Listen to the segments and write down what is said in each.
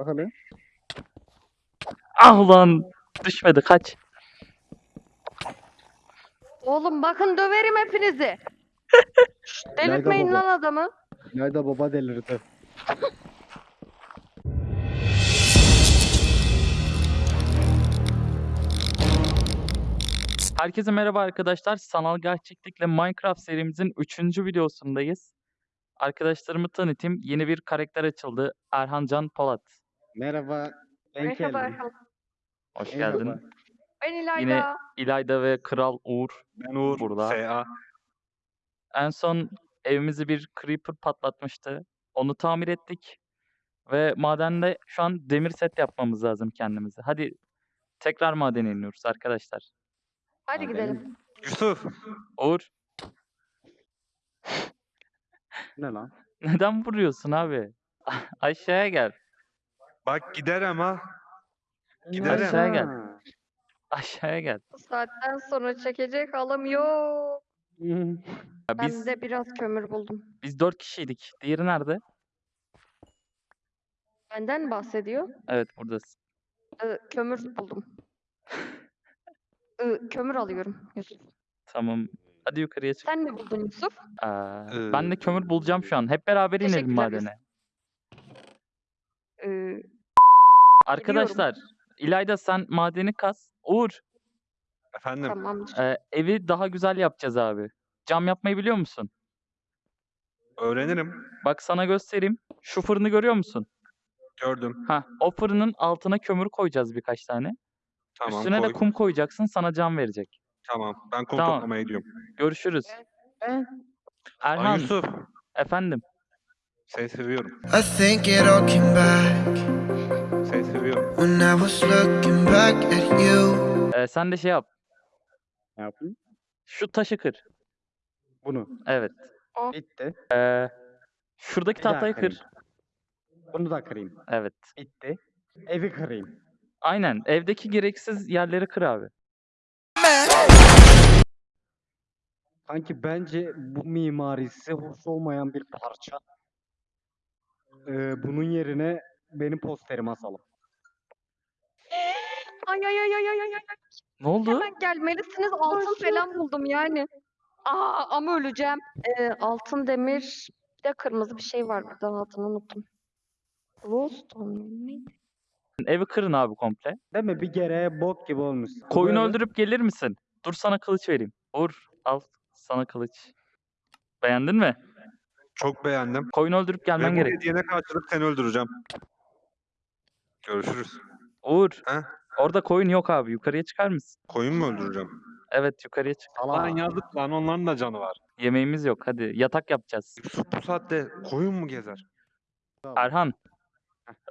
Bak hele. Ah lan düşmedi kaç. Oğlum bakın döverim hepinizi. Delirtmeyin lan adamı. İlayda baba delirdi. Herkese merhaba arkadaşlar. Sanal gerçeklikle Minecraft serimizin 3. videosundayız. Arkadaşlarımı tanıtayım. Yeni bir karakter açıldı. Erhan Can Polat. Merhaba. Ben Merhaba. Erhan. Hoş Merhaba. geldin. Ben İlayda. Yine İlayda ve Kral Uğur Ben Uğur. Burada. SA. En son evimizi bir creeper patlatmıştı. Onu tamir ettik. Ve madende şu an demir set yapmamız lazım kendimize. Hadi tekrar madene iniyoruz arkadaşlar. Hadi Abi, gidelim. Yusuf. Uğur Ne lan? neden vuruyorsun abi? Aşağıya gel. Bak gider ama. Giderim. Aşağıya gel. Ha. Aşağıya gel. Bu saatten sonra çekecek halım yok. Ya Ben biz de biraz kömür buldum. biz dört kişiydik. Diğeri nerede? Benden bahsediyor. Evet buradasın. Ee, kömür buldum. Ee, kömür alıyorum Yusuf. Tamam. Hadi yukarıya çık. Sen ne buldun Yusuf? Aa, Ee, ben de kömür bulacağım şu an. Hep beraber inelim Teşekkürler madene. Ee, Arkadaşlar, İlayda sen madeni kaz. Uğur, Efendim. tamamdır. e, evi daha güzel yapacağız abi. Cam yapmayı biliyor musun? Öğrenirim. Bak sana göstereyim. Şu fırını görüyor musun? Gördüm. Ha, o fırının altına kömür koyacağız birkaç tane. Tamam Üstüne koy. de kum koyacaksın, sana cam verecek. Tamam. Ben kum Tamam. toplamaya gidiyorum. Görüşürüz. Ben Ay Erhan, Yusuf. efendim. Seni seviyorum. I think it all came back seviyorum. when I was looking back at you. e, sen de şey yap. Ne yapayım? Şu taşı kır. Bunu. Evet. Bitti. E, şuradaki Bir daha tahtayı kır. Bunu da kırayım. Evet. Bitti. Evi kırayım. Aynen. Evdeki gereksiz yerleri kır abi. Sanki bence bu mimarisi hoş olmayan bir parça. Ee, bunun yerine benim posterimi asalım. Ay ay ay ay ay ay ay. Ne oldu? Hemen gelmelisiniz. Altın falan buldum yani. Aa ama öleceğim. Ee, altın demir. Bir de kırmızı bir şey var burada altını unuttum. Glowstone mu? neydi? Evi kırın abi komple. Değil mi? Bir kere bok gibi olmuş. Koyun Böyle- öldürüp gelir misin? Dur sana kılıç vereyim. Uğur al sana kılıç. Beğendin mi? Çok beğendim. Koyun öldürüp Ve gelmen bu gerek. hediyene karşılık seni öldüreceğim. Görüşürüz. Uğur. He? Orada koyun yok abi. Yukarıya çıkar mısın? Koyun mu öldüreceğim? Evet yukarıya çık. Lan yazık lan onların da canı var. Yemeğimiz yok. Hadi yatak yapacağız. Yusuf bu saatte koyun mu gezer? Erhan.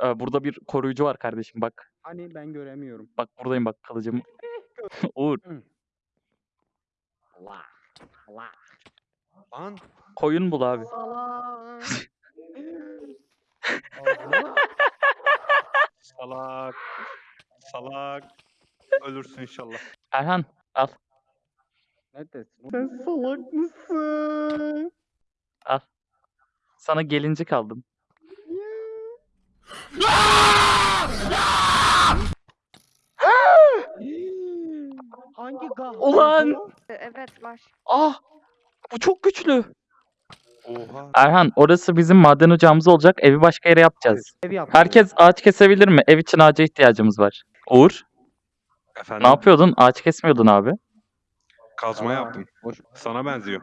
e, burada bir koruyucu var kardeşim bak. Hani ben göremiyorum. Bak buradayım bak kılıcım. Uğur Allah. Allah. Lan koyun bul abi. Salak. Allah. salak. Salak. Ölürsün inşallah. Erhan al. Neredesin? Sen salak mısın? Sana gelincik aldım. Hangi gah? Ulan! Evet var. Ah! Bu çok güçlü. Oha. Erhan orası bizim maden ocağımız olacak. Evi başka yere yapacağız. Ev. Herkes ağaç kesebilir mi? Ev için ağaca ihtiyacımız var. Uğur, Efendim. ne yapıyordun? Ağaç kesmiyordun abi. Kazma yaptım. boş- Sana benziyor.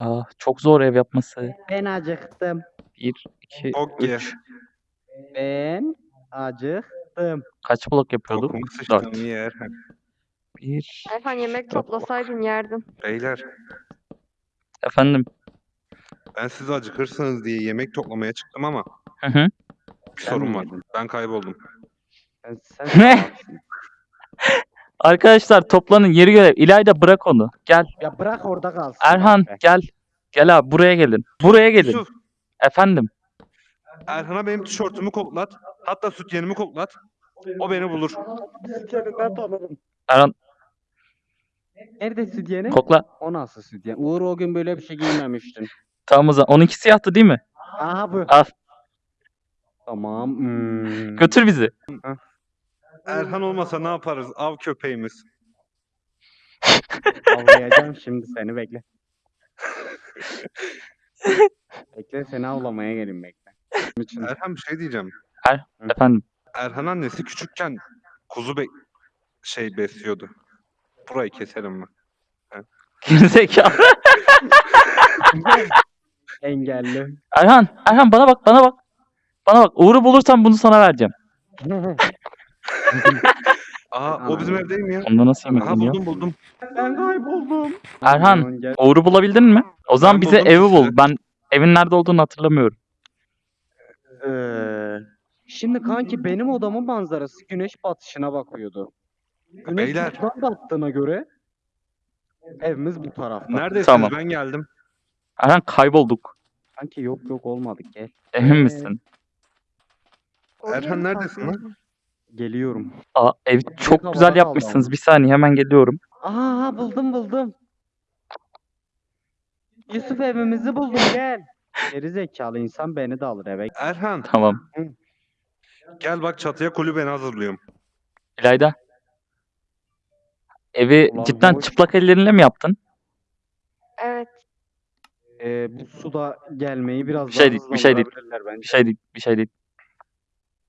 Ah, çok zor ev yapması. Ben acıktım. 1, 2, Çok ye. 3. Ben acıktım. Kaç blok yapıyorduk? Sıçtığım Dört. yer. 1. Erhan yemek toplasaydın yerdin. Beyler Efendim. ben siz acıkırsınız diye yemek toplamaya çıktım ama Hı hı. bir Sen sorun mi var. Ben kayboldum. Ben, sen Ne? Arkadaşlar toplanın yeri görev. İlayda bırak onu. Gel. Ya bırak orada kalsın. Erhan be. gel. Gel abi buraya gelin. Buraya gelin. Yusuf, Efendim. Erhan'a benim tişörtümü koklat. Hatta süt yenimi koklat. O beni bulur. Tanırım. Erhan Nerede sütyeni? kokla. O nasıl sütyen? Uğur o gün böyle bir şey giymemiştin. Tamam o zaman. Onunki siyahtı değil mi? Aha bu. Al. Tamam. Hmm. Götür bizi. Erhan olmasa ne yaparız? Av köpeğimiz. Avlayacağım şimdi seni bekle. bekle seni avlamaya gelin bekle. İçin Erhan bir şey diyeceğim. Efendim. Erhan annesi küçükken kuzu be şey besliyordu. Burayı keselim mi? Gerizekalı. engelli. Erhan. Erhan bana bak bana bak. Bana bak. Uğur'u bulursam bunu sana vereceğim. Aa o bizim Anam. ev değil mi ya? Onda nasıl yemek Aha yeniyor? buldum buldum. ben kayboldum. Erhan. Aman gel. Uğur'u bulabildin mi? O zaman Ben bize buldum evi bul. Ben evin nerede olduğunu hatırlamıyorum. Ee, şimdi kanki benim odamın manzarası güneş batışına bakıyordu. Güneş Beyler. buradan battığına göre evimiz bu tarafta. Neredesiniz? Tamam. Ben geldim. Erhan kaybolduk. Kanki yok yok olmadık gel. Emin Ee, misin? Erhan neredesin lan? Geliyorum. Aa, ev çok havada güzel kaldı yapmışsınız. Bir saniye hemen geliyorum. Aha buldum buldum. Yusuf evimizi buldum gel. Geri zekalı insan beni de alır eve. Erhan Tamam. gel bak çatıya kulübeni hazırlıyorum. İlayda. Evi Ulan cidden boş. çıplak ellerinle mi yaptın? Evet. Ee, bu suda gelmeyi biraz Bir şey daha değil, bir şey değil. hızlandırabilirler bence. Bir şey değil, bir şey değil.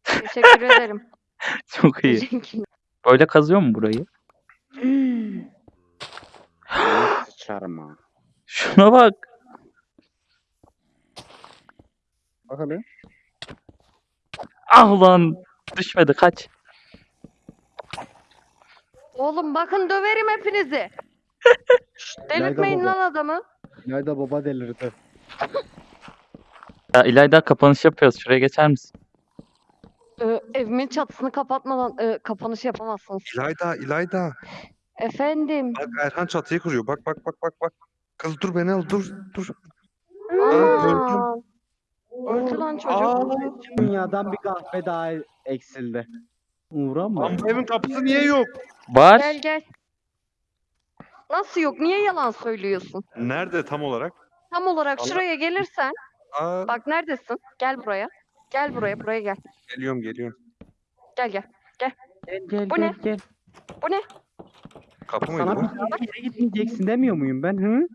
Teşekkür ederim. Çok iyi. Teşekkür- Böyle kazıyor mu burayı? Ay, Sıçarım ha. Şuna bak. Bak hele. Ah ulan. Düşmedi kaç. Oğlum bakın döverim hepinizi. Şşt, İlayda Delirtmeyin baba. lan adamı. Nerede baba delirdi. Ya İlayda kapanış yapıyoruz. Şuraya geçer misin? Ee, evimin çatısını kapatmadan e, kapanış yapamazsınız. İlayda, İlayda. Efendim. Bak Erhan çatıyı kuruyor. Bak bak bak bak bak. Kız dur beni al dur dur. Aa, öldü lan çocuk. Aa, dünyadan bir kahve daha eksildi. Uğramma. Lan bu evin kapısı niye yok? Var. Gel gel. Nasıl yok? Niye yalan söylüyorsun? Nerede tam olarak? Tam olarak Allah- şuraya gelirsen, Aa, bak neredesin? Gel buraya. Gel buraya, buraya gel. geliyorum geliyorum. Gel gel. Gel gel Bu gel ne? gel. Bu ne? Kapı mıydı Sana bu? bir daha bir yere gitmeyeceksin demiyor muyum ben? Hı?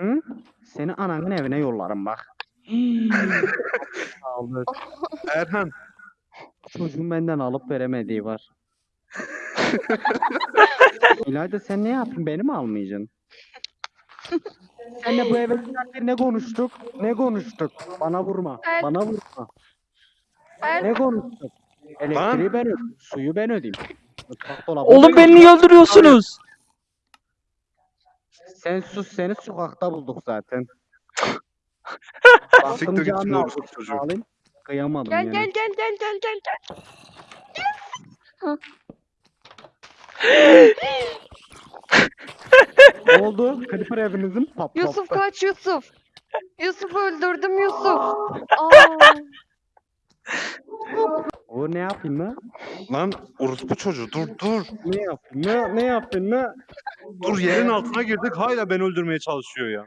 Hı? Seni ananın evine yollarım bak. Aldı. Erhan. Çocuğun benden alıp veremediği var. İlayda sen ne yaptın? Beni mi almayacaksın? Senle bu eve girerken ne konuştuk? Ne konuştuk? Bana vurma. Evet. Bana vurma. Ben Ne konuştuk? Elektriği ben ödeyeyim. Suyu ben ödeyeyim. Mutfak dolabı Oğlum ben beni niye öldürüyorsunuz? Sen sus seni sokakta bulduk zaten. Siktir Baktım git canı şunu aldım, orospu çocuğu. alayım. Kıyamadım gel yani. gel gel gel gel gel gel. Ne oldu? Clipper evinizin patlattı. Yusuf kaç Yusuf. Yusuf öldürdüm Yusuf. Aa, O ne yapayım lan? Lan orospu çocuğu dur dur. Ne yapayım? Ne, ne yapayım? Ne? Dur yerin altına girdik hala beni öldürmeye çalışıyor ya.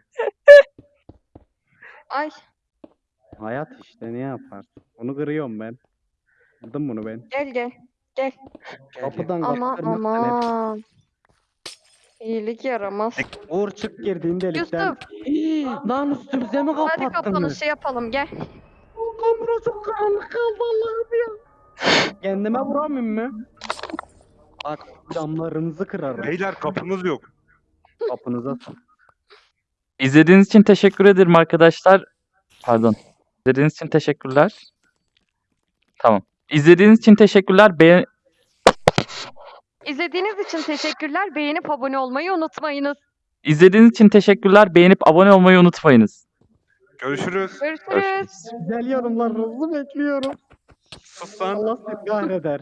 ay Hayat işte ne yapar? Onu kırıyorum ben. Kırdım bunu ben. gel gel. Kapıdan Aman kapı kırmak da ne? aman. İyilik yaramaz. Uğur çık girdiğin delikten. Yusuf Hii, Lan üstümüze mi hadi kapattınız? kapanışı yapalım gel. Kamera çok karanlık kaldı Allah'ım ya. Kendime vuramıyorum mu? Bak camlarınızı kırarım. Beyler kapımız yok. Kapınıza. İzlediğiniz için teşekkür ederim arkadaşlar. Pardon. İzlediğiniz için teşekkürler. Tamam. İzlediğiniz için teşekkürler. Beğen İzlediğiniz için teşekkürler. Beğenip abone olmayı unutmayınız. İzlediğiniz için teşekkürler. Beğenip abone olmayı unutmayınız. Görüşürüz. Görüşürüz. Görüşürüz. Güzel yorumlarınızı bekliyorum. Sus lan. Allah sizi kahreder.